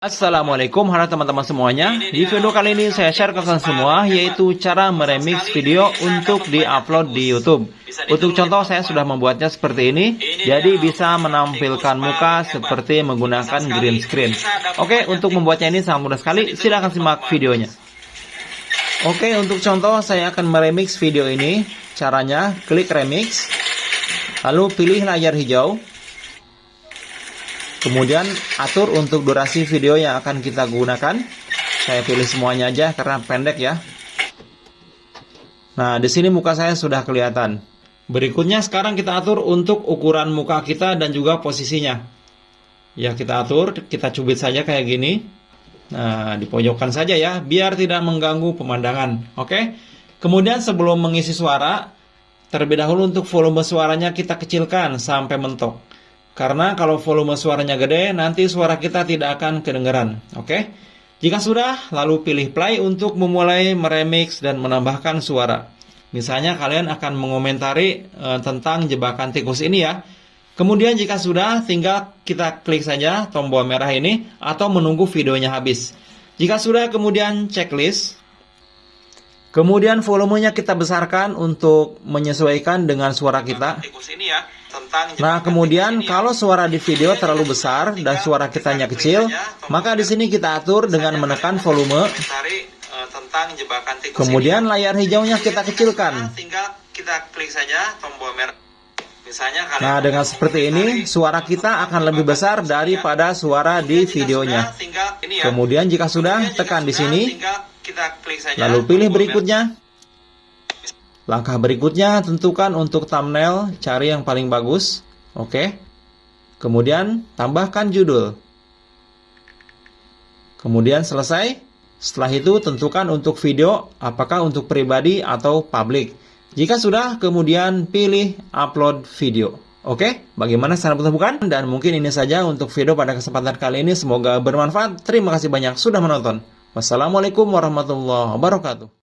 Assalamualaikum halo teman-teman semuanya. Di video kali ini saya share ke kalian semua Yaitu cara meremix video untuk di-upload di Youtube. Untuk contoh saya sudah membuatnya seperti ini. Jadi bisa menampilkan muka seperti menggunakan green screen. Oke untuk membuatnya ini sangat mudah sekali. Silahkan simak videonya. Oke untuk contoh saya akan meremix video ini. Caranya klik remix. Lalu pilih layar hijau Kemudian atur untuk durasi video yang akan kita gunakan. Saya pilih semuanya aja karena pendek ya. Nah, di sini muka saya sudah kelihatan. Berikutnya sekarang kita atur untuk ukuran muka kita dan juga posisinya. Ya, kita atur, kita cubit saja kayak gini. Nah, di pojokan saja ya, biar tidak mengganggu pemandangan. Oke. Kemudian sebelum mengisi suara, terlebih dahulu untuk volume suaranya kita kecilkan sampai mentok. Karena kalau volume suaranya gede, nanti suara kita tidak akan kedengaran. Oke? Jika sudah, lalu pilih play untuk memulai meremix dan menambahkan suara. Misalnya kalian akan mengomentari e, tentang jebakan tikus ini ya. Kemudian jika sudah, tinggal kita klik saja tombol merah ini atau menunggu videonya habis. Jika sudah, kemudian checklist. Kemudian volumenya kita besarkan untuk menyesuaikan dengan suara kita. Tikus ini ya. Nah, kemudian kalau suara di video terlalu besar dan suara kitanya kecil, maka di sini kita atur dengan menekan volume. Eh, kemudian layar hijaunya kita kecilkan. Nah, dengan seperti ini, suara kita akan lebih besar daripada suara di videonya. Ya. Kemudian jika sudah, tekan di sini, lalu pilih berikutnya. Langkah berikutnya tentukan untuk thumbnail, cari yang paling bagus. Oke. Kemudian tambahkan judul. Kemudian selesai. Setelah itu tentukan untuk video apakah untuk pribadi atau publik. Jika sudah, kemudian pilih upload video. Oke, bagaimana cara bukan? Dan mungkin ini saja untuk video pada kesempatan kali ini. Semoga bermanfaat. Terima kasih banyak sudah menonton. Wassalamualaikum warahmatullahi wabarakatuh.